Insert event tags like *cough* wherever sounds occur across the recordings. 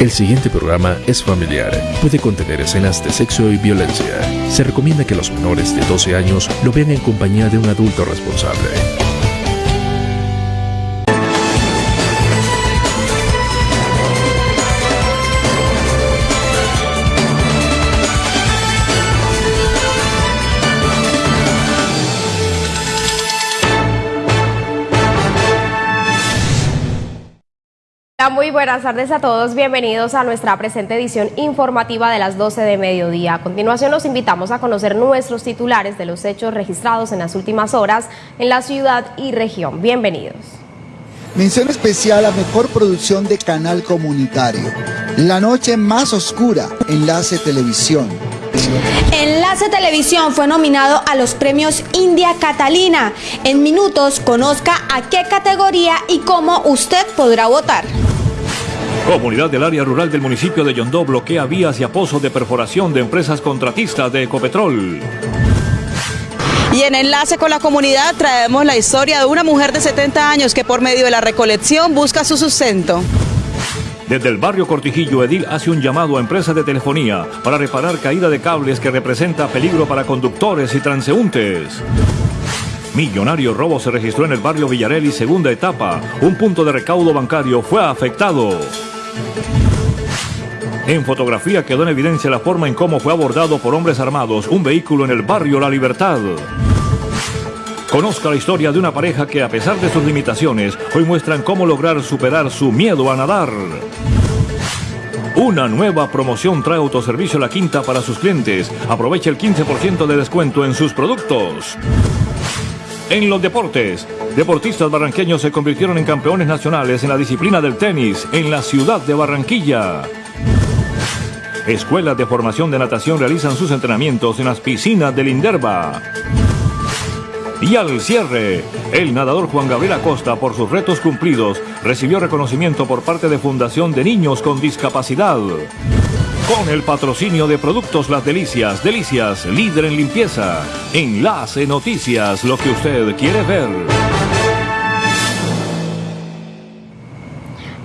El siguiente programa es familiar. Puede contener escenas de sexo y violencia. Se recomienda que los menores de 12 años lo vean en compañía de un adulto responsable. Muy buenas tardes a todos, bienvenidos a nuestra presente edición informativa de las 12 de mediodía. A continuación los invitamos a conocer nuestros titulares de los hechos registrados en las últimas horas en la ciudad y región. Bienvenidos. Mención especial a Mejor Producción de Canal Comunitario. La noche más oscura, Enlace Televisión. Enlace Televisión fue nominado a los premios India Catalina. En minutos conozca a qué categoría y cómo usted podrá votar. Comunidad del área rural del municipio de Yondó bloquea vías y a pozos de perforación de empresas contratistas de Ecopetrol. Y en enlace con la comunidad traemos la historia de una mujer de 70 años que por medio de la recolección busca su sustento. Desde el barrio Cortijillo, Edil hace un llamado a empresas de telefonía para reparar caída de cables que representa peligro para conductores y transeúntes. Millonario robo se registró en el barrio Villarelli, segunda etapa. Un punto de recaudo bancario fue afectado. En fotografía quedó en evidencia la forma en cómo fue abordado por hombres armados un vehículo en el barrio La Libertad. Conozca la historia de una pareja que a pesar de sus limitaciones, hoy muestran cómo lograr superar su miedo a nadar. Una nueva promoción trae autoservicio La Quinta para sus clientes. Aprovecha el 15% de descuento en sus productos. En los deportes, deportistas barranqueños se convirtieron en campeones nacionales en la disciplina del tenis en la ciudad de Barranquilla. Escuelas de formación de natación realizan sus entrenamientos en las piscinas del Inderva. Y al cierre, el nadador Juan Gabriel Acosta, por sus retos cumplidos, recibió reconocimiento por parte de Fundación de Niños con Discapacidad. Con el patrocinio de Productos Las Delicias, Delicias, líder en limpieza. Enlace Noticias, lo que usted quiere ver.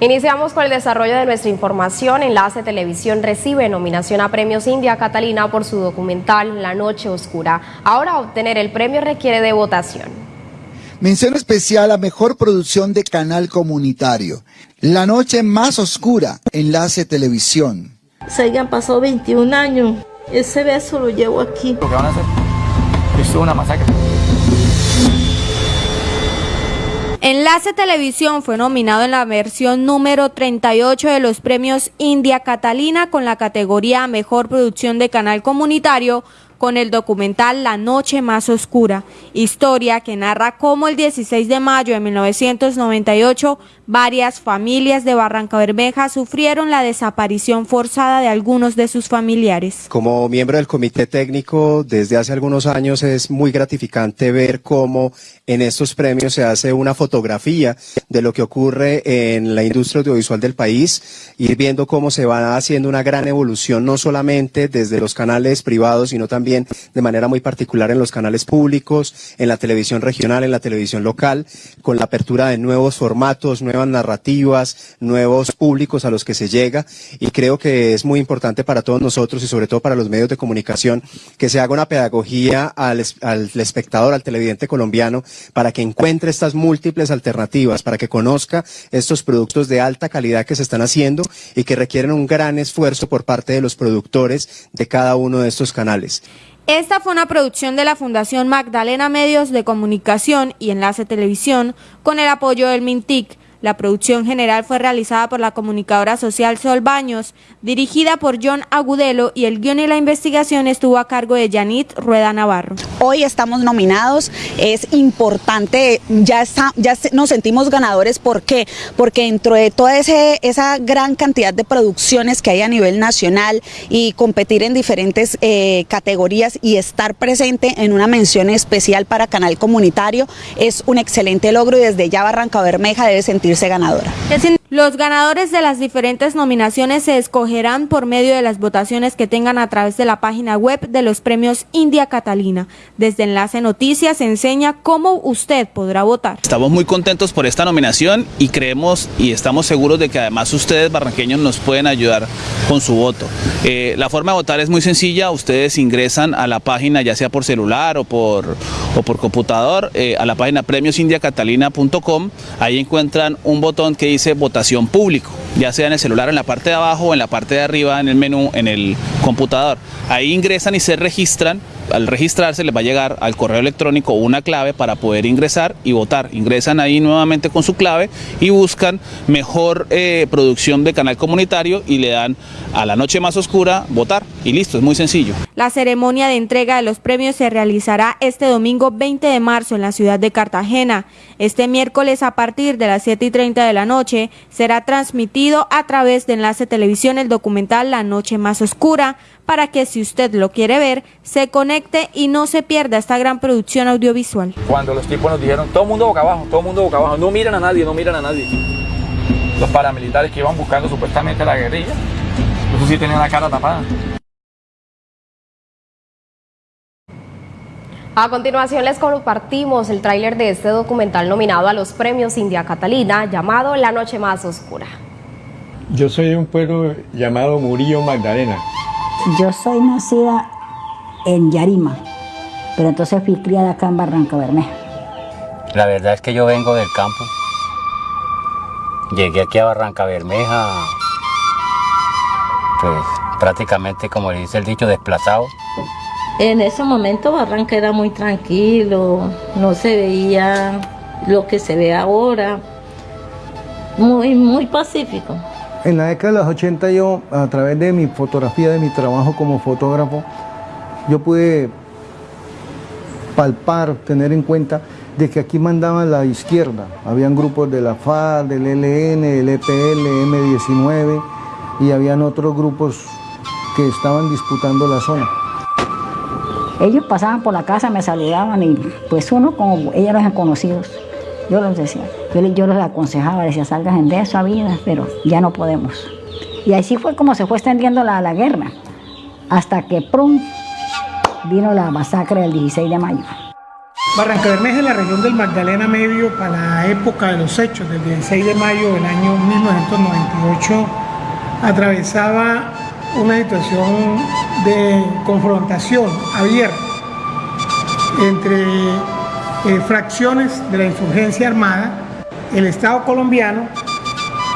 Iniciamos con el desarrollo de nuestra información. Enlace Televisión recibe nominación a Premios India Catalina por su documental La Noche Oscura. Ahora obtener el premio requiere de votación. Mención especial a Mejor Producción de Canal Comunitario. La Noche Más Oscura, Enlace Televisión. Se hayan pasado 21 años. Ese beso lo llevo aquí. Lo que van a hacer es una masacre. Enlace Televisión fue nominado en la versión número 38 de los premios India Catalina con la categoría Mejor Producción de Canal Comunitario con el documental La Noche Más Oscura, historia que narra cómo el 16 de mayo de 1998 varias familias de Barranca Bermeja sufrieron la desaparición forzada de algunos de sus familiares. Como miembro del comité técnico desde hace algunos años es muy gratificante ver cómo en estos premios se hace una fotografía de lo que ocurre en la industria audiovisual del país, ir viendo cómo se va haciendo una gran evolución no solamente desde los canales privados, sino también de manera muy particular en los canales públicos, en la televisión regional, en la televisión local, con la apertura de nuevos formatos, nuevas narrativas, nuevos públicos a los que se llega y creo que es muy importante para todos nosotros y sobre todo para los medios de comunicación que se haga una pedagogía al, al espectador, al televidente colombiano para que encuentre estas múltiples alternativas, para que conozca estos productos de alta calidad que se están haciendo y que requieren un gran esfuerzo por parte de los productores de cada uno de estos canales. Esta fue una producción de la Fundación Magdalena Medios de Comunicación y Enlace Televisión con el apoyo del MINTIC. La producción general fue realizada por la comunicadora social Sol Baños, dirigida por John Agudelo y el guion y la investigación estuvo a cargo de Yanit Rueda Navarro. Hoy estamos nominados, es importante, ya, nos sentimos ganadores, ¿por qué? Porque dentro de toda esa gran cantidad de producciones que hay a nivel nacional y competir en diferentes eh, categorías y estar presente en una mención especial para Canal Comunitario es un excelente logro y desde ya Barranca Bermeja debe sentir ganadora. Los ganadores de las diferentes nominaciones se escogerán por medio de las votaciones que tengan a través de la página web de los premios India Catalina. Desde Enlace Noticias se enseña cómo usted podrá votar. Estamos muy contentos por esta nominación y creemos y estamos seguros de que además ustedes barranqueños nos pueden ayudar con su voto. Eh, la forma de votar es muy sencilla, ustedes ingresan a la página ya sea por celular o por, o por computador, eh, a la página premiosindiacatalina.com, ahí encuentran un botón que dice votación público, ya sea en el celular en la parte de abajo o en la parte de arriba en el menú en el computador. Ahí ingresan y se registran al registrarse les va a llegar al correo electrónico una clave para poder ingresar y votar. Ingresan ahí nuevamente con su clave y buscan mejor eh, producción de canal comunitario y le dan a la noche más oscura votar y listo, es muy sencillo. La ceremonia de entrega de los premios se realizará este domingo 20 de marzo en la ciudad de Cartagena. Este miércoles a partir de las 7 y 30 de la noche será transmitido a través de Enlace Televisión el documental La Noche Más Oscura para que si usted lo quiere ver, se conecte y no se pierda esta gran producción audiovisual. Cuando los tipos nos dijeron, todo mundo boca abajo, todo mundo boca abajo, no miran a nadie, no miran a nadie. Los paramilitares que iban buscando supuestamente la guerrilla, eso sí tenían la cara tapada. A continuación les compartimos el tráiler de este documental nominado a los premios India Catalina llamado La Noche Más Oscura. Yo soy de un pueblo llamado Murillo Magdalena. Yo soy nacida en Yarima, pero entonces fui criada acá en Barranca Bermeja. La verdad es que yo vengo del campo. Llegué aquí a Barranca Bermeja, pues prácticamente, como dice el dicho, desplazado. En ese momento Barranca era muy tranquilo, no se veía lo que se ve ahora, muy, muy pacífico. En la década de los 80 yo, a través de mi fotografía, de mi trabajo como fotógrafo, yo pude palpar, tener en cuenta de que aquí mandaba la izquierda. Habían grupos de la FARC, del ELN, del EPL, M19 y habían otros grupos que estaban disputando la zona. Ellos pasaban por la casa, me saludaban y pues uno como ellos eran conocidos. Yo les decía, yo, los aconsejaba, decía, salgan de esa vida, pero ya no podemos. Y así fue como se fue extendiendo la, guerra, hasta que prum, vino la masacre del 16 de mayo. Barranca Bermeja es la región del Magdalena Medio para la época de los hechos, del 16 de mayo del año 1998, atravesaba una situación de confrontación abierta entre eh, fracciones de la insurgencia armada, el Estado colombiano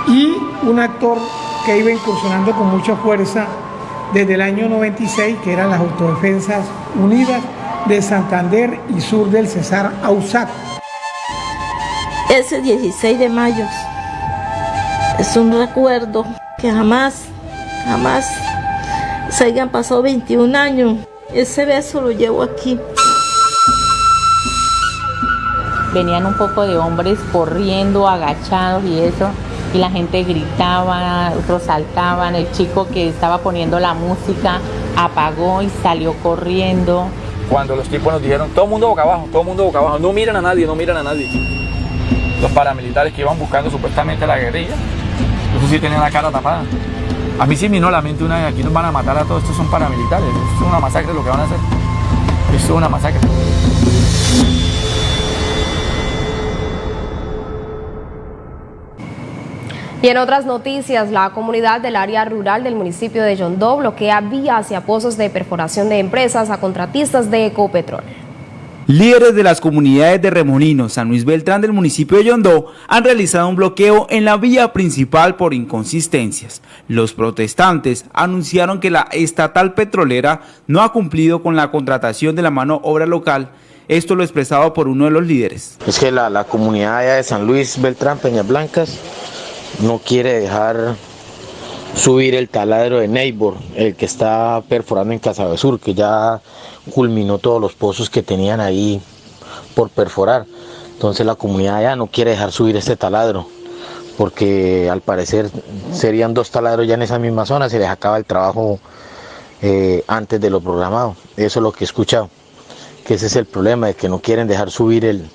y un actor que iba incursionando con mucha fuerza desde el año 96, que eran las Autodefensas Unidas de Santander y sur del Cesar Ausac. Ese 16 de mayo es un recuerdo que jamás, jamás se hayan pasado 21 años. Ese beso lo llevo aquí venían un poco de hombres corriendo, agachados y eso, y la gente gritaba, otros saltaban, el chico que estaba poniendo la música apagó y salió corriendo. Cuando los tipos nos dijeron, todo el mundo boca abajo, todo el mundo boca abajo, no miran a nadie, no miran a nadie. Los paramilitares que iban buscando supuestamente la guerrilla, eso sí tenían la cara tapada. A mí sí me vino la mente una vez, aquí nos van a matar a todos, estos son paramilitares, esto es una masacre lo que van a hacer. Esto es una masacre. Y en otras noticias, la comunidad del área rural del municipio de Yondó bloquea vías y pozos de perforación de empresas a contratistas de Ecopetrol. Líderes de las comunidades de Remolino, San Luis Beltrán del municipio de Yondó han realizado un bloqueo en la vía principal por inconsistencias. Los protestantes anunciaron que la estatal petrolera no ha cumplido con la contratación de la mano obra local. Esto lo expresado por uno de los líderes. Es que la, la comunidad de San Luis Beltrán, Peñas Blancas, no quiere dejar subir el taladro de Neighbor, el que está perforando en Sur, que ya culminó todos los pozos que tenían ahí por perforar. Entonces la comunidad ya no quiere dejar subir este taladro, porque al parecer serían dos taladros ya en esa misma zona, se les acaba el trabajo eh, antes de lo programado. Eso es lo que he escuchado, que ese es el problema, de que no quieren dejar subir el,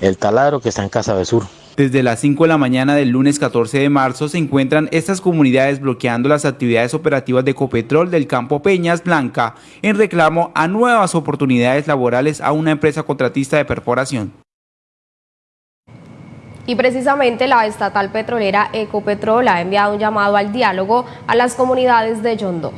el taladro que está en Casa Sur. Desde las 5 de la mañana del lunes 14 de marzo se encuentran estas comunidades bloqueando las actividades operativas de Ecopetrol del campo Peñas Blanca en reclamo a nuevas oportunidades laborales a una empresa contratista de perforación. Y precisamente la estatal petrolera Ecopetrol ha enviado un llamado al diálogo a las comunidades de Yondó.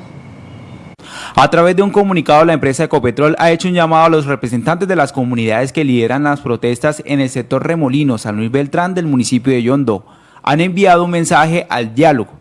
A través de un comunicado, la empresa Ecopetrol ha hecho un llamado a los representantes de las comunidades que lideran las protestas en el sector Remolino San Luis Beltrán del municipio de Yondo. Han enviado un mensaje al diálogo.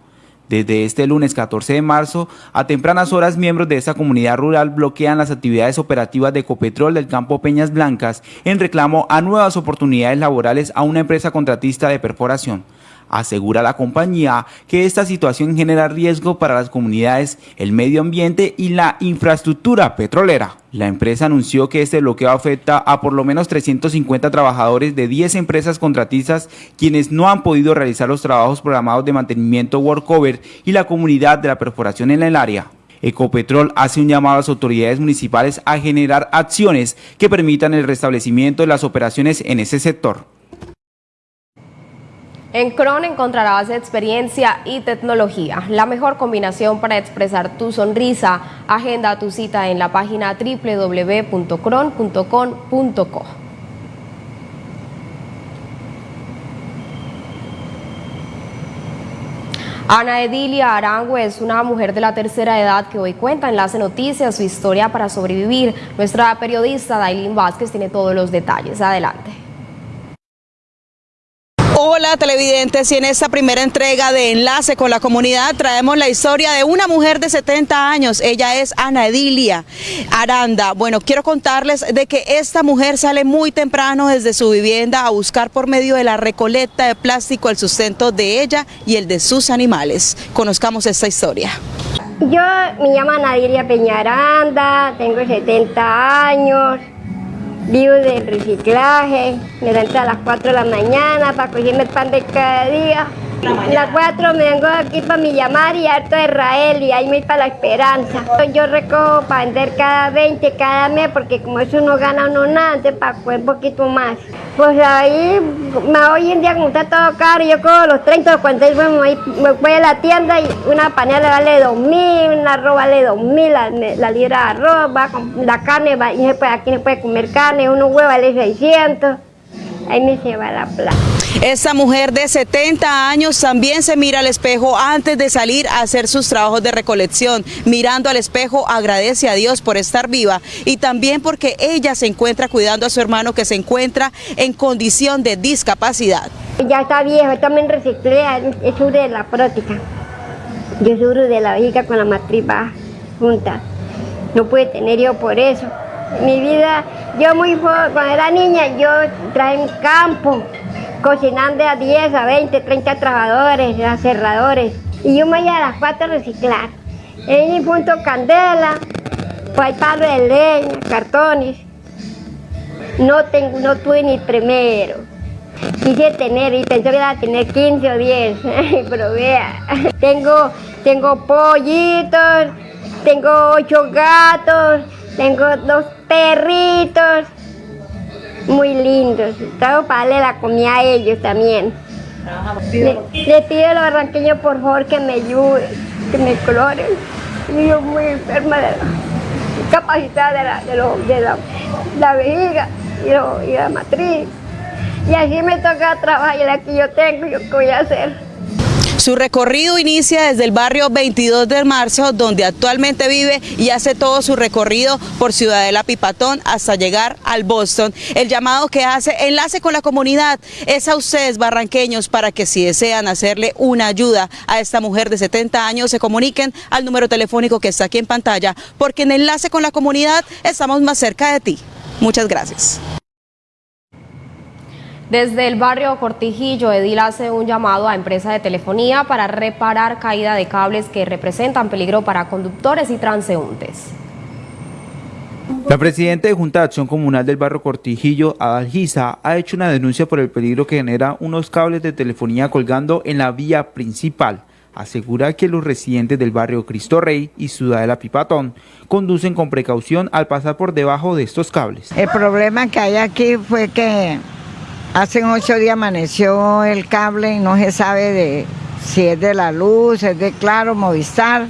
Desde este lunes 14 de marzo, a tempranas horas, miembros de esta comunidad rural bloquean las actividades operativas de Ecopetrol del campo Peñas Blancas en reclamo a nuevas oportunidades laborales a una empresa contratista de perforación. Asegura la compañía que esta situación genera riesgo para las comunidades, el medio ambiente y la infraestructura petrolera. La empresa anunció que este bloqueo afecta a por lo menos 350 trabajadores de 10 empresas contratistas quienes no han podido realizar los trabajos programados de mantenimiento workover y la comunidad de la perforación en el área. Ecopetrol hace un llamado a las autoridades municipales a generar acciones que permitan el restablecimiento de las operaciones en ese sector. En Cron encontrarás experiencia y tecnología, la mejor combinación para expresar tu sonrisa. Agenda tu cita en la página www.cron.com.co. Ana Edilia Arango es una mujer de la tercera edad que hoy cuenta en Enlace Noticias su historia para sobrevivir. Nuestra periodista Dailin Vázquez tiene todos los detalles. Adelante. Hola televidentes y en esta primera entrega de Enlace con la Comunidad traemos la historia de una mujer de 70 años, ella es Ana Edilia Aranda. Bueno, quiero contarles de que esta mujer sale muy temprano desde su vivienda a buscar por medio de la recolecta de plástico el sustento de ella y el de sus animales. Conozcamos esta historia. Yo me llamo Ana Edilia Peñaranda, tengo 70 años vivo de reciclaje, me levanto a las 4 de la mañana para cogerme el pan de cada día. A las 4 me vengo aquí para mi llamar y harto de Israel y ahí me voy para la esperanza. Yo recojo para vender cada 20 cada mes porque como eso no gana uno nada, entonces para coger un poquito más. Pues ahí, hoy en día como está todo caro, yo cojo los 30 o 40, me me voy a la tienda y una panela vale 2 mil, una arroz vale 2 mil, la, la, libra de arroz, va, la carne, va, y aquí no puede comer carne, uno huevo vale 600 ahí me lleva la plata. Esta mujer de 70 años también se mira al espejo antes de salir a hacer sus trabajos de recolección. Mirando al espejo agradece a Dios por estar viva y también porque ella se encuentra cuidando a su hermano que se encuentra en condición de discapacidad. Ya está viejo, también reciclé, es de la prótica. Yo sufro de la vejiga con la matriz baja, junta. No puede tener yo por eso. Mi vida, yo muy cuando era niña, yo traje un campo, cocinando a 10, a 20, 30 trabajadores, a cerradores. Y yo me iba a las 4 a reciclar. En punto candela, pues palo de leña, cartones. No, tengo, no tuve ni primero. Quise tener y pensé que iba a tener 15 o 10, *laughs* pero vea, tengo, tengo pollitos, tengo ocho gatos, tengo dos perritos muy lindos. Tengo para darle la comida a ellos también. Le, pido a los barranqueños por favor que me ayuden, que me cloren. Yo muy enferma de la capacidad de la, de, la, vejiga y, la matriz. Y así me toca trabajar y la yo tengo, yo qué voy a hacer. Su recorrido inicia desde el barrio 22 de marzo, donde actualmente vive y hace todo su recorrido por Ciudadela Pipatón hasta llegar al Boston. El llamado que hace Enlace con la Comunidad es a ustedes barranqueños para que si desean hacerle una ayuda a esta mujer de 70 años se comuniquen al número telefónico que está aquí en pantalla, porque en Enlace con la Comunidad estamos más cerca de ti. Muchas gracias. Desde el barrio Cortijillo, Edil hace un llamado a empresa de telefonía para reparar caída de cables que representan peligro para conductores y transeúntes. La presidenta de Junta de Acción Comunal del barrio Cortijillo, Adalgisa, ha hecho una denuncia por el peligro que genera unos cables de telefonía colgando en la vía principal. Asegura que los residentes del barrio Cristo Rey y Ciudadela Pipatón conducen con precaución al pasar por debajo de estos cables. El problema que hay aquí fue que Hace ocho días amaneció el cable y no se sabe de si es de la luz, es de Claro, Movistar.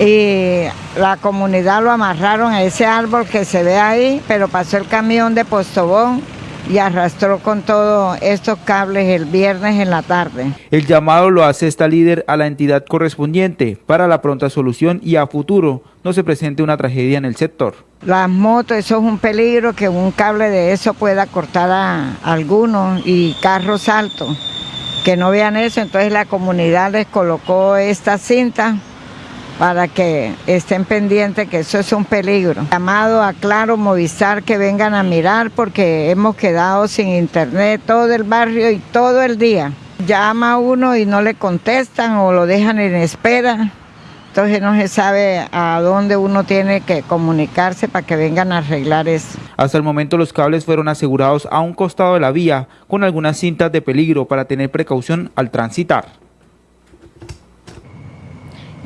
Y la comunidad lo amarraron a ese árbol que se ve ahí, pero pasó el camión de Postobón y arrastró con todos estos cables el viernes en la tarde. El llamado lo hace esta líder a la entidad correspondiente para la pronta solución y a futuro no se presente una tragedia en el sector. Las motos, eso es un peligro que un cable de eso pueda cortar a algunos y carros altos que no vean eso, entonces la comunidad les colocó esta cinta para que estén pendientes que eso es un peligro. Llamado a Claro Movistar que vengan a mirar porque hemos quedado sin internet todo el barrio y todo el día. Llama uno y no le contestan o lo dejan en espera. Entonces no se sabe a dónde uno tiene que comunicarse para que vengan a arreglar eso. Hasta el momento los cables fueron asegurados a un costado de la vía con algunas cintas de peligro para tener precaución al transitar.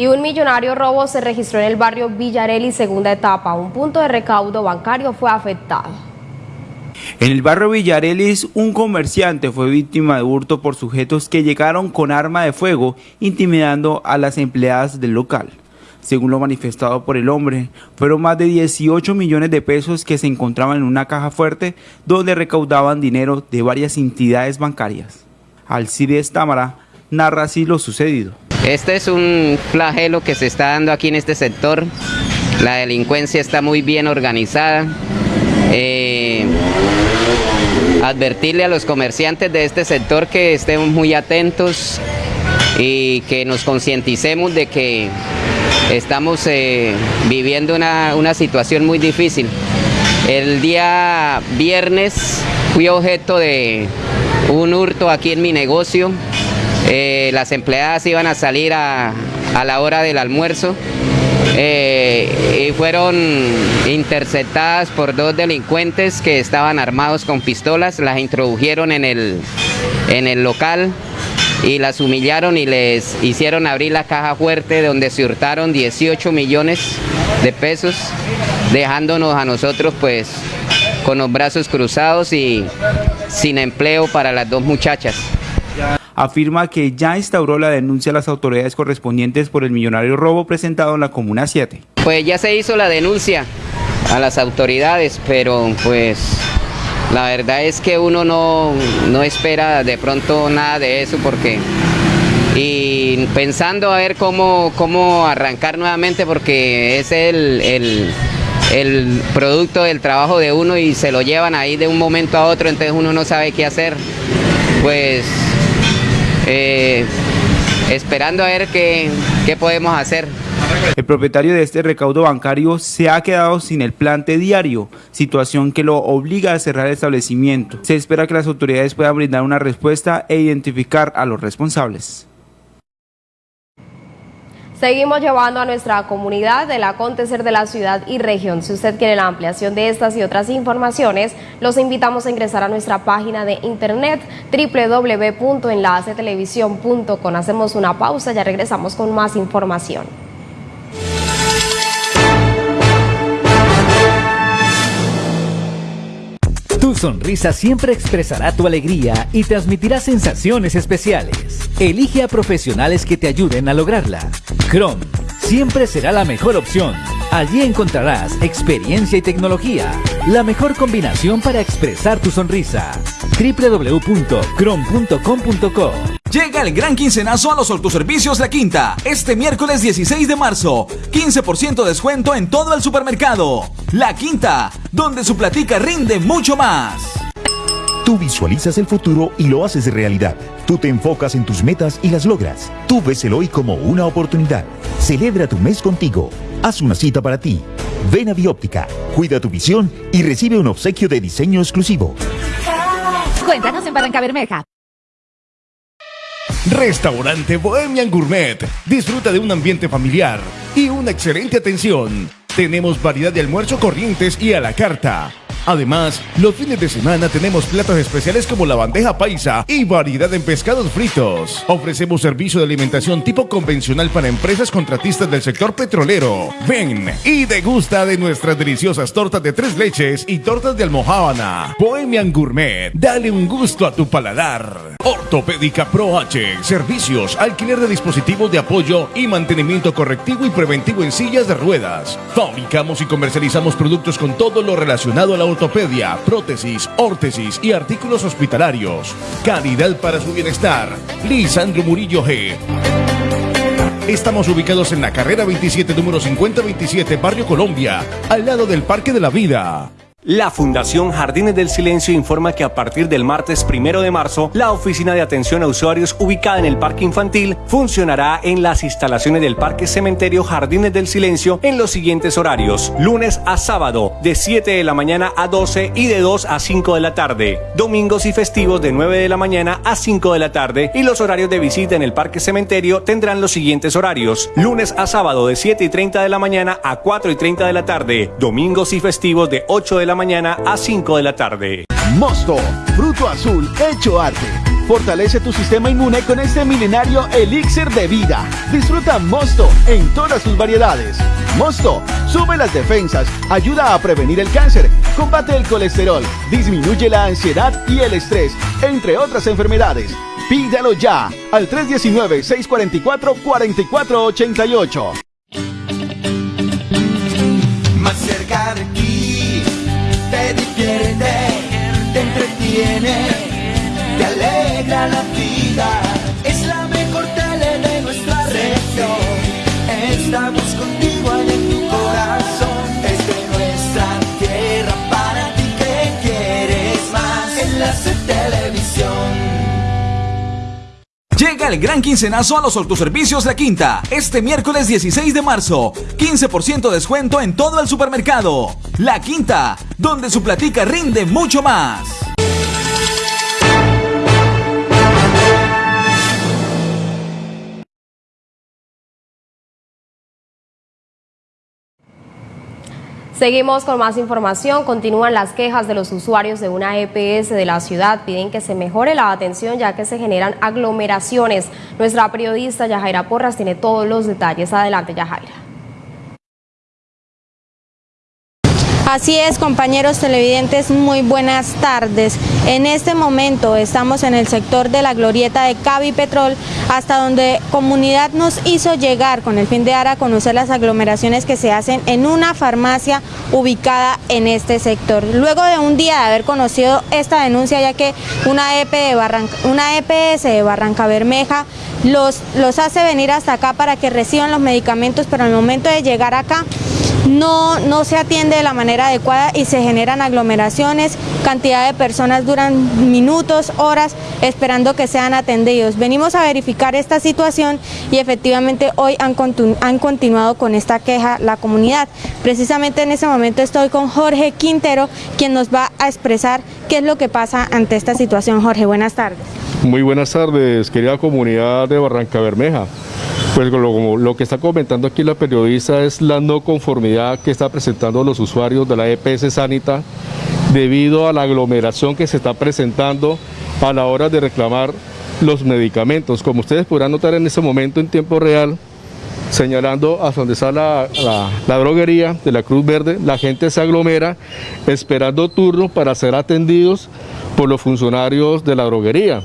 Y un millonario robo se registró en el barrio Villarelli, segunda etapa. Un punto de recaudo bancario fue afectado. En el barrio Villarelis, un comerciante fue víctima de hurto por sujetos que llegaron con arma de fuego, intimidando a las empleadas del local. Según lo manifestado por el hombre, fueron más de 18 millones de pesos que se encontraban en una caja fuerte donde recaudaban dinero de varias entidades bancarias. Alcides Támara narra así lo sucedido. Este es un flagelo que se está dando aquí en este sector. La delincuencia está muy bien organizada. Eh, advertirle a los comerciantes de este sector que estemos muy atentos y que nos concienticemos de que estamos eh, viviendo una, una situación muy difícil. El día viernes fui objeto de un hurto aquí en mi negocio eh, las empleadas iban a salir a, la hora del almuerzo eh, y fueron interceptadas por dos delincuentes que estaban armados con pistolas, las introdujeron en el, en el local y las humillaron y les hicieron abrir la caja fuerte donde se hurtaron 18 millones de pesos, dejándonos a nosotros pues con los brazos cruzados y sin empleo para las dos muchachas afirma que ya instauró la denuncia a las autoridades correspondientes por el millonario robo presentado en la Comuna 7. Pues ya se hizo la denuncia a las autoridades, pero pues la verdad es que uno no, espera de pronto nada de eso porque y pensando a ver cómo, cómo arrancar nuevamente porque es el, el, el, producto del trabajo de uno y se lo llevan ahí de un momento a otro, entonces uno no sabe qué hacer. Pues eh, esperando a ver qué, qué podemos hacer. El propietario de este recaudo bancario se ha quedado sin el plante diario, situación que lo obliga a cerrar el establecimiento. Se espera que las autoridades puedan brindar una respuesta e identificar a los responsables. Seguimos llevando a nuestra comunidad el acontecer de la ciudad y región. Si usted quiere la ampliación de estas y otras informaciones, los invitamos a ingresar a nuestra página de internet www.enlacetelevisión.com. Hacemos una pausa, ya regresamos con más información. Tu sonrisa siempre expresará tu alegría y transmitirá sensaciones especiales. Elige a profesionales que te ayuden a lograrla. Chrome siempre será la mejor opción. Allí encontrarás experiencia y tecnología, la mejor combinación para expresar tu sonrisa. www.chrome.com.co Llega el gran quincenazo a los autoservicios La Quinta. Este miércoles 16 de marzo. 15% de descuento en todo el supermercado. La Quinta, donde su platica rinde mucho más. Tú visualizas el futuro y lo haces realidad. Tú te enfocas en tus metas y las logras. Tú ves el hoy como una oportunidad. Celebra tu mes contigo. Haz una cita para ti. Ven a Bióptica, cuida tu visión y recibe un obsequio de diseño exclusivo. Cuéntanos en Barranca Bermeja. Restaurante Bohemian Gourmet. Disfruta de un ambiente familiar y una excelente atención. Tenemos variedad de almuerzo corrientes y a la carta. Además, los fines de semana tenemos platos especiales como la bandeja paisa y variedad en pescados fritos. Ofrecemos servicio de alimentación tipo convencional para empresas contratistas del sector petrolero. Ven y degusta de nuestras deliciosas tortas de tres leches y tortas de almohábana. Bohemian Gourmet, dale un gusto a tu paladar. Ortopédica Pro H, servicios, alquiler de dispositivos de apoyo y mantenimiento correctivo y preventivo en sillas de ruedas. Fabricamos y comercializamos productos con todo lo relacionado a la ortopedia, prótesis, órtesis y artículos hospitalarios. Calidad para su bienestar. Lisandro Murillo G. Estamos ubicados en la carrera 27, número 5027, Barrio Colombia, al lado del Parque de la Vida. La Fundación Jardines del Silencio informa que a partir del martes primero de marzo, la oficina de atención a usuarios ubicada en el Parque Infantil funcionará en las instalaciones del Parque Cementerio Jardines del Silencio en los siguientes horarios: lunes a sábado, de 7 de la mañana a 12 y de 2 a 5 de la tarde, domingos y festivos de 9 de la mañana a 5 de la tarde, y los horarios de visita en el Parque Cementerio tendrán los siguientes horarios: lunes a sábado, de 7 y 30 de la mañana a 4 y 30 de la tarde, domingos y festivos de 8 de la mañana a 5 de la tarde. Mosto, fruto azul hecho arte. Fortalece tu sistema inmune con este milenario elixir de vida. Disfruta Mosto en todas sus variedades. Mosto sube las defensas, ayuda a prevenir el cáncer, combate el colesterol, disminuye la ansiedad y el estrés, entre otras enfermedades. Pídalo ya al 319-644-4488. El gran quincenazo a los autoservicios La Quinta. Este miércoles 16 de marzo. 15% descuento en todo el supermercado. La Quinta, donde su platica rinde mucho más. Seguimos con más información. Continúan las quejas de los usuarios de una EPS de la ciudad. Piden que se mejore la atención ya que se generan aglomeraciones. Nuestra periodista Yajaira Porras tiene todos los detalles. Adelante, Yajaira. Así es, compañeros televidentes, muy buenas tardes. En este momento estamos en el sector de la glorieta de Cavi Petrol, hasta donde comunidad nos hizo llegar con el fin de dar a conocer las aglomeraciones que se hacen en una farmacia ubicada en este sector. Luego de un día de haber conocido esta denuncia, ya que una, Barranca, una EPS de Barranca Bermeja los, los hace venir hasta acá para que reciban los medicamentos, pero al momento de llegar acá no, no se atiende de la manera adecuada y se generan aglomeraciones, cantidad de personas duran minutos, horas esperando que sean atendidos. Venimos a verificar esta situación y efectivamente hoy han, han continuado con esta queja la comunidad. Precisamente en ese momento estoy con Jorge Quintero, quien nos va a expresar qué es lo que pasa ante esta situación. Jorge, buenas tardes. Muy buenas tardes, querida comunidad de Barranca Bermeja. Pues lo, que está comentando aquí la periodista es la no conformidad que está presentando los usuarios de la EPS Sanita debido a la aglomeración que se está presentando a la hora de reclamar los medicamentos. Como ustedes podrán notar en este momento en tiempo real, señalando hasta donde está la, la, droguería de la Cruz Verde, la gente se aglomera esperando turno para ser atendidos por los funcionarios de la droguería.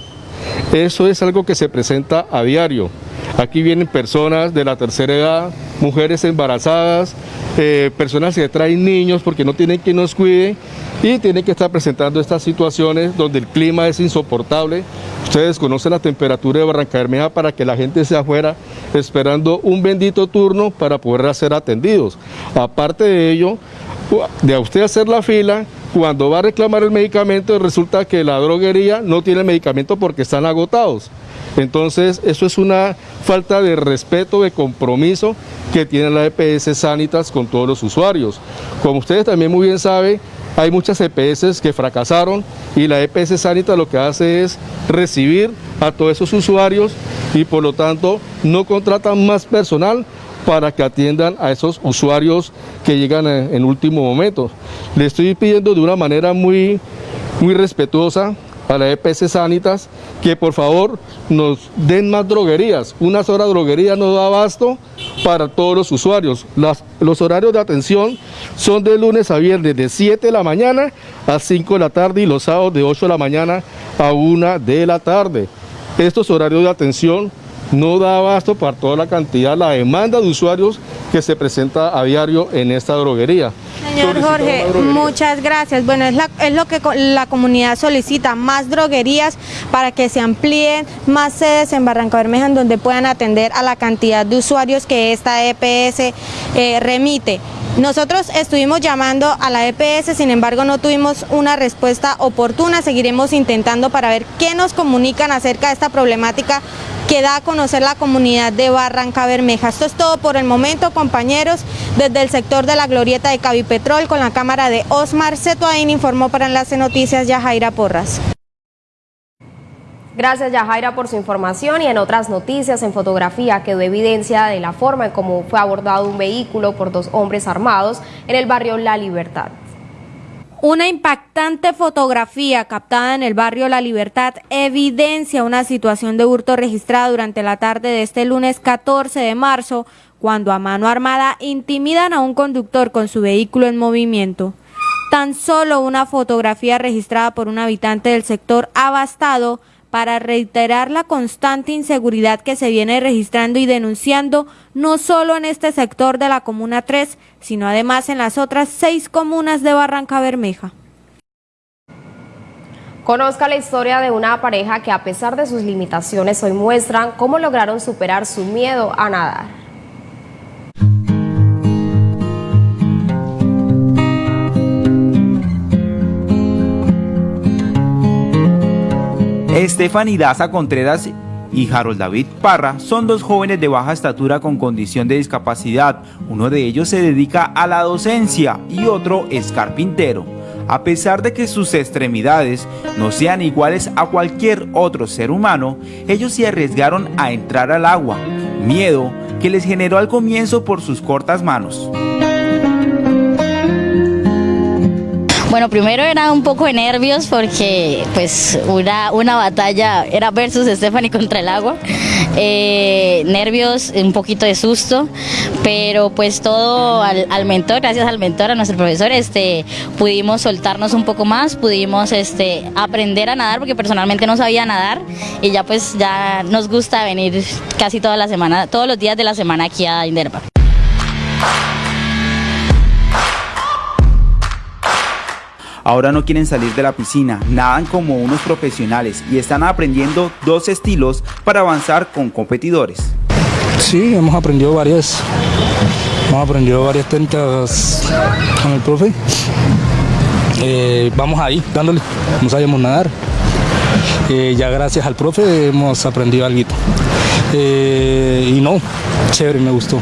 Eso es algo que se presenta a diario. Aquí vienen personas de la tercera edad, mujeres embarazadas, eh, personas que traen niños porque no tienen quien nos cuide y tienen que estar presentando estas situaciones donde el clima es insoportable. Ustedes conocen la temperatura de Barranca Bermeja para que la gente esté afuera esperando un bendito turno para poder ser atendidos. Aparte de ello, de usted hacer la fila, cuando va a reclamar el medicamento resulta que la droguería no tiene medicamento porque están agotados. Entonces, eso es una falta de respeto, de compromiso que tiene la EPS Sanitas con todos los usuarios. Como ustedes también muy bien saben, hay muchas EPS que fracasaron y la EPS Sanitas lo que hace es recibir a todos esos usuarios y por lo tanto no contratan más personal para que atiendan a esos usuarios que llegan en, último momento. Le estoy pidiendo de una manera muy, muy respetuosa a la EPS Sanitas que por favor nos den más droguerías. Una sola droguería no da abasto para todos los usuarios. los horarios de atención son de lunes a viernes de 7 de la mañana a 5 de la tarde y los sábados de 8 de la mañana a 1 de la tarde. Estos horarios de atención no da abasto para toda la cantidad, la demanda de usuarios que se presenta a diario en esta droguería. Señor Jorge, muchas gracias. Bueno, es, es, lo que la comunidad solicita, más droguerías para que se amplíen más sedes en Barranca Bermeja en donde puedan atender a la cantidad de usuarios que esta EPS eh, remite. Nosotros estuvimos llamando a la EPS, sin embargo no tuvimos una respuesta oportuna, seguiremos intentando para ver qué nos comunican acerca de esta problemática que da a conocer la comunidad de Barranca Bermeja. Esto es todo por el momento, compañeros, desde el sector de la glorieta de Cavipetrol con la cámara de Osmar Cetuain informó para Enlace Noticias Yajaira Porras. Gracias Yajaira por su información y en otras noticias en fotografía quedó evidencia de la forma en cómo fue abordado un vehículo por dos hombres armados en el barrio La Libertad. Una impactante fotografía captada en el barrio La Libertad evidencia una situación de hurto registrada durante la tarde de este lunes 14 de marzo, cuando a mano armada intimidan a un conductor con su vehículo en movimiento. Tan solo una fotografía registrada por un habitante del sector abastado para reiterar la constante inseguridad que se viene registrando y denunciando no solo en este sector de la Comuna 3, sino además en las otras seis comunas de Barranca Bermeja. Conozca la historia de una pareja que a pesar de sus limitaciones hoy muestran cómo lograron superar su miedo a nadar. Estefany Daza Contreras y Harold David Parra son dos jóvenes de baja estatura con condición de discapacidad. Uno de ellos se dedica a la docencia y otro es carpintero. A pesar de que sus extremidades no sean iguales a cualquier otro ser humano, ellos se arriesgaron a entrar al agua, miedo que les generó al comienzo por sus cortas manos. Bueno, primero era un poco de nervios porque pues una, una batalla era versus Stephanie contra el agua. Eh, nervios, un poquito de susto, pero pues todo al, mentor, gracias al mentor, a nuestro profesor, este, pudimos soltarnos un poco más, pudimos este, aprender a nadar porque personalmente no sabía nadar y ya pues ya nos gusta venir casi toda la semana, todos los días de la semana aquí a Inderpa. Ahora no quieren salir de la piscina, nadan como unos profesionales y están aprendiendo dos estilos para avanzar con competidores. Sí, hemos aprendido varias, hemos aprendido varias técnicas con el profe. Eh, vamos ahí, dándole, no sabemos nadar. Eh, ya gracias al profe hemos aprendido algo. Eh, y no, chévere, me gustó.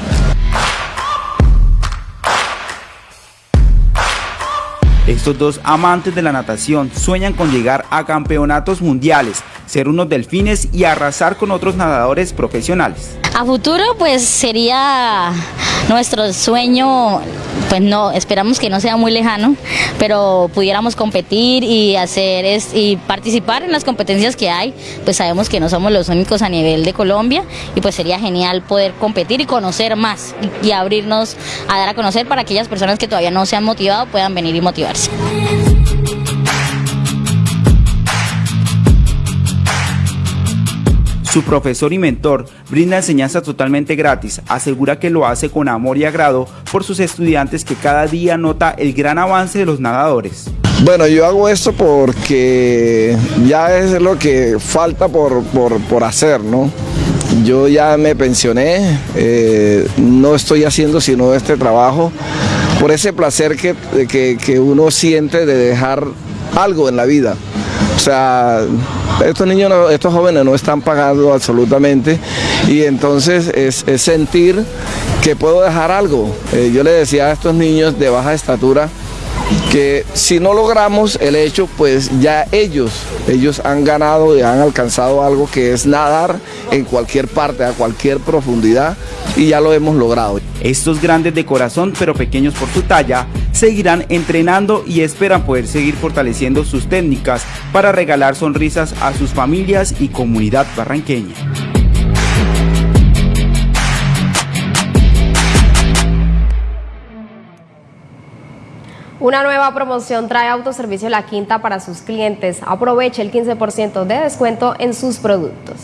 Estos dos amantes de la natación sueñan con llegar a campeonatos mundiales, ser unos delfines y arrasar con otros nadadores profesionales. A futuro pues sería nuestro sueño, pues no, esperamos que no sea muy lejano, pero pudiéramos competir y hacer es, y participar en las competencias que hay, pues sabemos que no somos los únicos a nivel de Colombia y pues sería genial poder competir y conocer más y abrirnos a dar a conocer para aquellas personas que todavía no se han motivado puedan venir y Su profesor y mentor brinda enseñanza totalmente gratis, asegura que lo hace con amor y agrado por sus estudiantes que cada día nota el gran avance de los nadadores. Bueno, yo hago esto porque ya es lo que falta por, hacer, ¿no? Yo ya me pensioné, eh, no estoy haciendo sino este trabajo por ese placer que, que uno siente de dejar algo en la vida. O sea, estos niños, estos jóvenes no están pagando absolutamente y entonces es, sentir que puedo dejar algo. Eh, yo le decía a estos niños de baja estatura que si no logramos el hecho, pues ya ellos, ellos han ganado y han alcanzado algo que es nadar en cualquier parte, a cualquier profundidad y ya lo hemos logrado. Estos grandes de corazón pero pequeños por su talla seguirán entrenando y esperan poder seguir fortaleciendo sus técnicas para regalar sonrisas a sus familias y comunidad barranqueña. Una nueva promoción trae Autoservicio La Quinta para sus clientes. Aproveche el 15% de descuento en sus productos.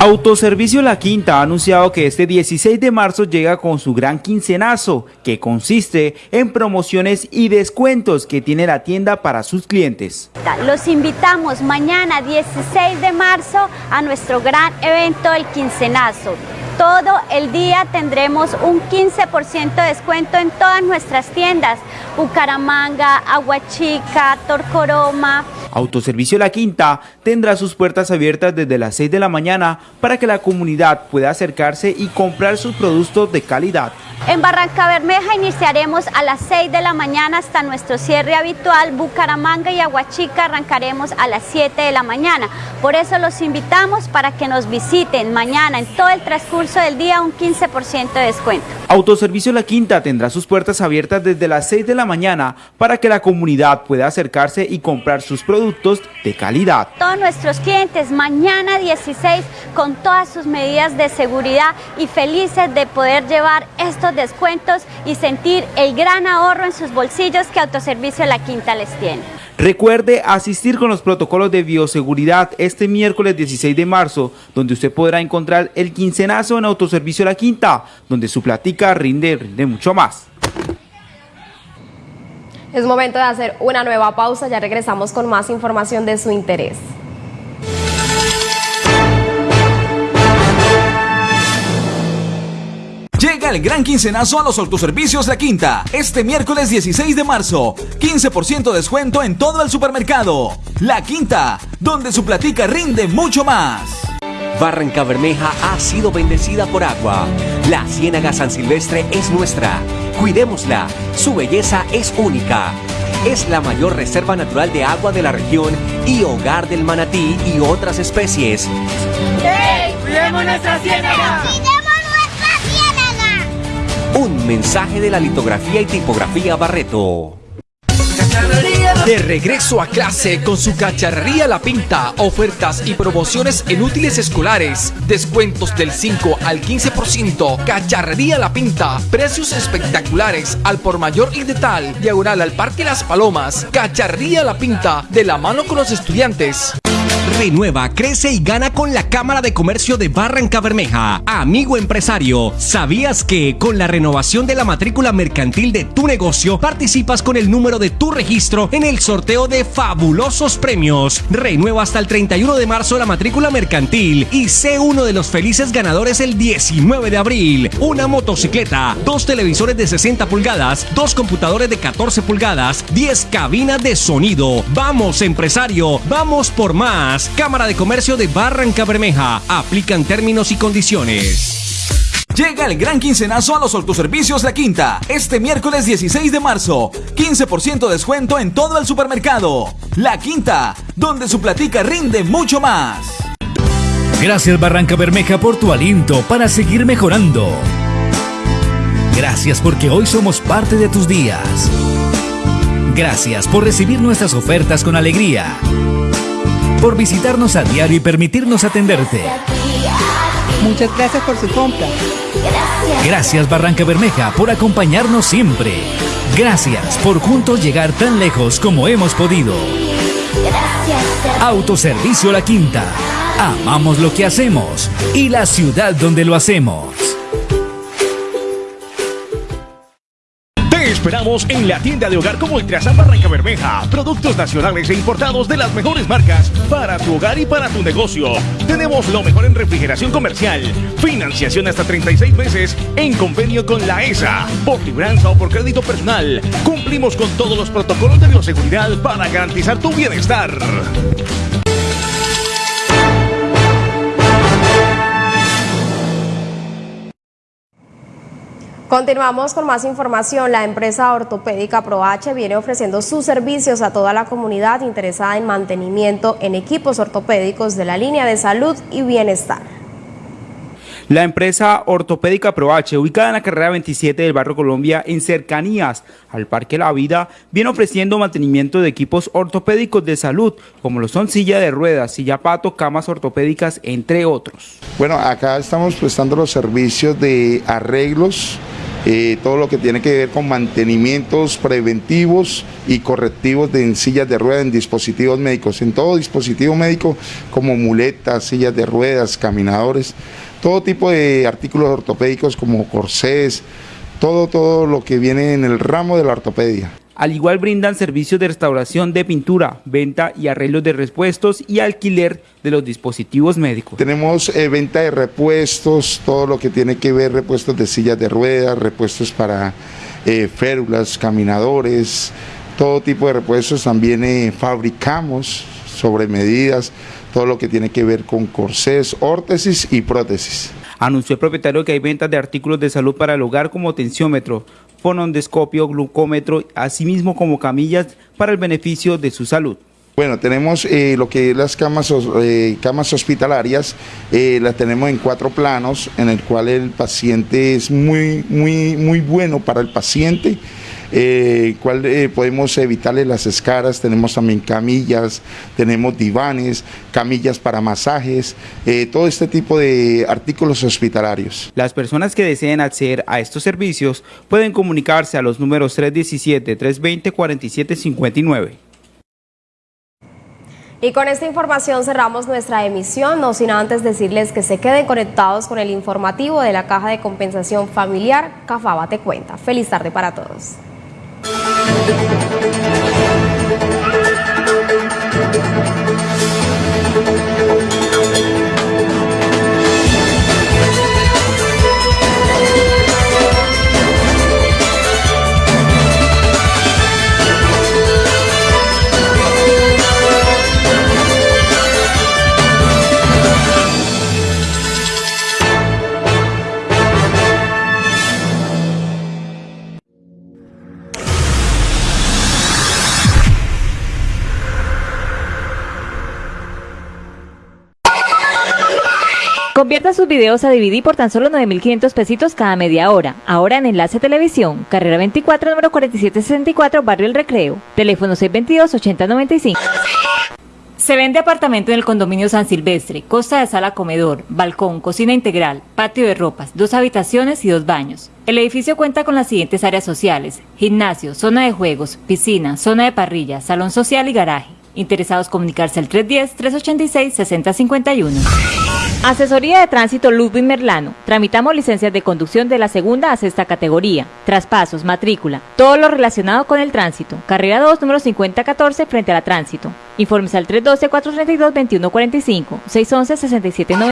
Autoservicio La Quinta ha anunciado que este 16 de marzo llega con su gran quincenazo, que consiste en promociones y descuentos que tiene la tienda para sus clientes. Los invitamos mañana 16 de marzo a nuestro gran evento El Quincenazo. Todo el día tendremos un 15% de descuento en todas nuestras tiendas. Bucaramanga, Aguachica, Torcoroma. Autoservicio La Quinta tendrá sus puertas abiertas desde las 6 de la mañana para que la comunidad pueda acercarse y comprar sus productos de calidad. En Barranca Bermeja iniciaremos a las 6 de la mañana hasta nuestro cierre habitual. Bucaramanga y Aguachica arrancaremos a las 7 de la mañana. Por eso los invitamos para que nos visiten mañana en todo el transcurso del día un 15% de descuento. Autoservicio La Quinta tendrá sus puertas abiertas desde las 6 de la mañana para que la comunidad pueda acercarse y comprar sus productos de calidad. Todos nuestros clientes mañana 16 con todas sus medidas de seguridad y felices de poder llevar estos descuentos y sentir el gran ahorro en sus bolsillos que Autoservicio La Quinta les tiene. Recuerde asistir con los protocolos de bioseguridad este miércoles 16 de marzo, donde usted podrá encontrar el quincenazo en Autoservicio La Quinta, donde su platica rinde, rinde mucho más. Es momento de hacer una nueva pausa, ya regresamos con más información de su interés. Llega el gran quincenazo a los autoservicios La Quinta. Este miércoles 16 de marzo. 15% de descuento en todo el supermercado. La Quinta, donde su platica rinde mucho más. Barranca Bermeja ha sido bendecida por agua. La Ciénaga San Silvestre es nuestra. Cuidémosla. Su belleza es única. Es la mayor reserva natural de agua de la región y hogar del manatí y otras especies. ¡Hey! ¡Cuidemos nuestra ciénaga! Un mensaje de la litografía y tipografía Barreto. De regreso a clase con su cacharrería La Pinta, ofertas y promociones en útiles escolares, descuentos del 5 al 15%, cacharrería La Pinta, precios espectaculares al por mayor y de tal, diagonal al Parque Las Palomas, cacharrería La Pinta, de la mano con los estudiantes. Renueva, crece y gana con la Cámara de Comercio de Barranca Bermeja. Amigo empresario, ¿sabías que con la renovación de la matrícula mercantil de tu negocio participas con el número de tu registro en el sorteo de fabulosos premios? Renueva hasta el 31 de marzo la matrícula mercantil y sé uno de los felices ganadores el 19 de abril. Una motocicleta, dos televisores de 60 pulgadas, dos computadores de 14 pulgadas, 10 cabinas de sonido. Vamos empresario, vamos por más. Cámara de Comercio de Barranca Bermeja. Aplican términos y condiciones. Llega el gran quincenazo a los autoservicios La Quinta. Este miércoles 16 de marzo. 15% de descuento en todo el supermercado. La Quinta, donde su platica rinde mucho más. Gracias Barranca Bermeja por tu aliento para seguir mejorando. Gracias porque hoy somos parte de tus días. Gracias por recibir nuestras ofertas con alegría por visitarnos a diario y permitirnos atenderte. Muchas gracias por su compra. Gracias Barranca Bermeja por acompañarnos siempre. Gracias por juntos llegar tan lejos como hemos podido. Autoservicio La Quinta. Amamos lo que hacemos y la ciudad donde lo hacemos. Esperamos en la tienda de hogar como Ultrasan Barranca Bermeja. Productos nacionales e importados de las mejores marcas para tu hogar y para tu negocio. Tenemos lo mejor en refrigeración comercial. Financiación hasta 36 meses en convenio con la ESA. Por libranza o por crédito personal. Cumplimos con todos los protocolos de bioseguridad para garantizar tu bienestar. Continuamos con más información. La empresa ortopédica ProH viene ofreciendo sus servicios a toda la comunidad interesada en mantenimiento en equipos ortopédicos de la línea de salud y bienestar. La empresa ortopédica ProH, ubicada en la carrera 27 del barrio Colombia, en cercanías al Parque La Vida, viene ofreciendo mantenimiento de equipos ortopédicos de salud, como lo son silla de ruedas, silla pato, camas ortopédicas, entre otros. Bueno, acá estamos prestando los servicios de arreglos, eh, todo lo que tiene que ver con mantenimientos preventivos y correctivos de en sillas de ruedas, en dispositivos médicos, en todo dispositivo médico como muletas, sillas de ruedas, caminadores todo tipo de artículos ortopédicos como corsés, todo, todo lo que viene en el ramo de la ortopedia. Al igual brindan servicios de restauración de pintura, venta y arreglos de repuestos y alquiler de los dispositivos médicos. Tenemos eh, venta de repuestos, todo lo que tiene que ver repuestos de sillas de ruedas, repuestos para eh, férulas, caminadores, todo tipo de repuestos también eh, fabricamos sobre medidas, todo lo que tiene que ver con corsés, órtesis y prótesis. Anunció el propietario que hay ventas de artículos de salud para el hogar como tensiómetro, fonondescopio, glucómetro, asimismo como camillas para el beneficio de su salud. Bueno, tenemos eh, lo que es las camas, eh, camas hospitalarias, eh, las tenemos en cuatro planos, en el cual el paciente es muy, muy, muy bueno para el paciente eh, cual eh, podemos evitarle las escaras, tenemos también camillas, tenemos divanes, camillas para masajes, eh, todo este tipo de artículos hospitalarios. Las personas que deseen acceder a estos servicios pueden comunicarse a los números 317-320-4759. Y con esta información cerramos nuestra emisión, no sin antes decirles que se queden conectados con el informativo de la Caja de Compensación Familiar Cafaba Te Cuenta. Feliz tarde para todos. Música videos a DVD por tan solo 9.500 pesitos cada media hora. Ahora en Enlace Televisión, carrera 24, número 4764, Barrio El Recreo. Teléfono 622-8095. Se vende apartamento en el condominio San Silvestre, costa de sala comedor, balcón, cocina integral, patio de ropas, dos habitaciones y dos baños. El edificio cuenta con las siguientes áreas sociales, gimnasio, zona de juegos, piscina, zona de parrilla, salón social y garaje. Interesados comunicarse al 310-386-6051. Asesoría de Tránsito Ludwig Merlano. Tramitamos licencias de conducción de la segunda a sexta categoría. Traspasos, matrícula, todo lo relacionado con el tránsito. Carrera 2, número 5014, frente a la tránsito. Informes al 312-432-2145, 611-6790.